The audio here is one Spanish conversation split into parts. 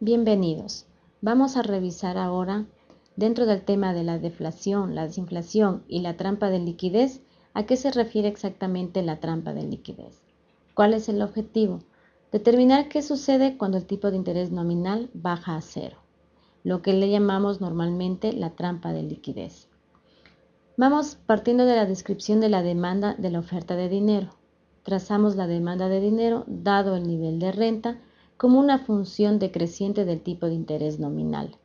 Bienvenidos. Vamos a revisar ahora, dentro del tema de la deflación, la desinflación y la trampa de liquidez, a qué se refiere exactamente la trampa de liquidez. ¿Cuál es el objetivo? Determinar qué sucede cuando el tipo de interés nominal baja a cero, lo que le llamamos normalmente la trampa de liquidez. Vamos partiendo de la descripción de la demanda de la oferta de dinero. Trazamos la demanda de dinero dado el nivel de renta como una función decreciente del tipo de interés nominal.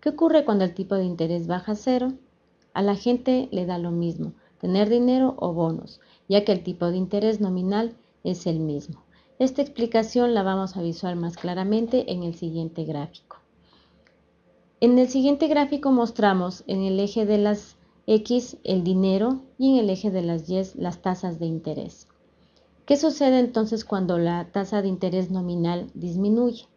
¿Qué ocurre cuando el tipo de interés baja a cero? A la gente le da lo mismo, tener dinero o bonos, ya que el tipo de interés nominal es el mismo. Esta explicación la vamos a visual más claramente en el siguiente gráfico. En el siguiente gráfico mostramos en el eje de las X el dinero y en el eje de las Y las tasas de interés. ¿Qué sucede entonces cuando la tasa de interés nominal disminuye?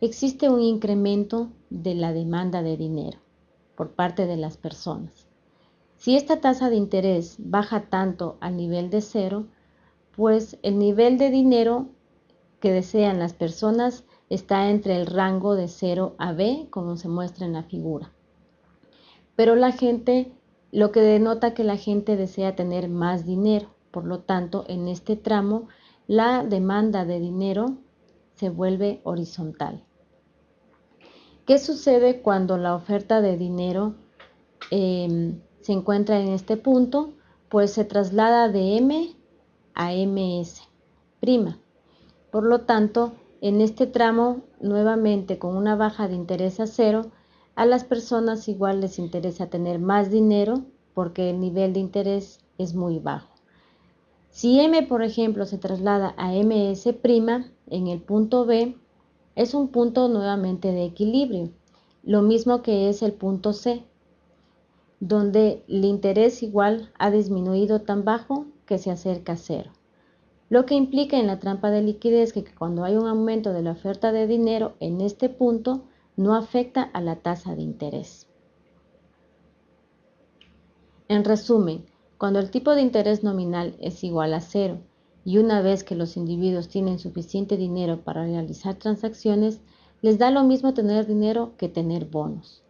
Existe un incremento de la demanda de dinero por parte de las personas. Si esta tasa de interés baja tanto al nivel de cero, pues el nivel de dinero que desean las personas está entre el rango de 0 a B, como se muestra en la figura. Pero la gente, lo que denota que la gente desea tener más dinero. Por lo tanto, en este tramo, la demanda de dinero se vuelve horizontal. ¿Qué sucede cuando la oferta de dinero em, se encuentra en este punto? Pues se traslada de M a MS'. Por lo tanto, en este tramo, nuevamente con una baja de interés a cero, a las personas igual les interesa tener más dinero porque el nivel de interés es muy bajo. Si M, por ejemplo, se traslada a MS' en el punto B, es un punto nuevamente de equilibrio, lo mismo que es el punto C, donde el interés igual ha disminuido tan bajo que se acerca a cero. Lo que implica en la trampa de liquidez que cuando hay un aumento de la oferta de dinero en este punto, no afecta a la tasa de interés. En resumen, cuando el tipo de interés nominal es igual a cero y una vez que los individuos tienen suficiente dinero para realizar transacciones, les da lo mismo tener dinero que tener bonos.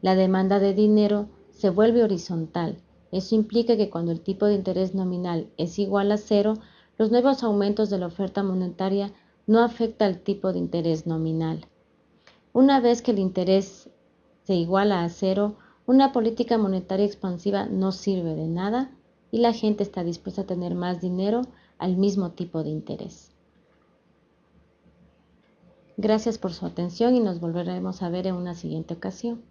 La demanda de dinero se vuelve horizontal. Eso implica que cuando el tipo de interés nominal es igual a cero, los nuevos aumentos de la oferta monetaria no afecta al tipo de interés nominal. Una vez que el interés se iguala a cero, una política monetaria expansiva no sirve de nada y la gente está dispuesta a tener más dinero al mismo tipo de interés. Gracias por su atención y nos volveremos a ver en una siguiente ocasión.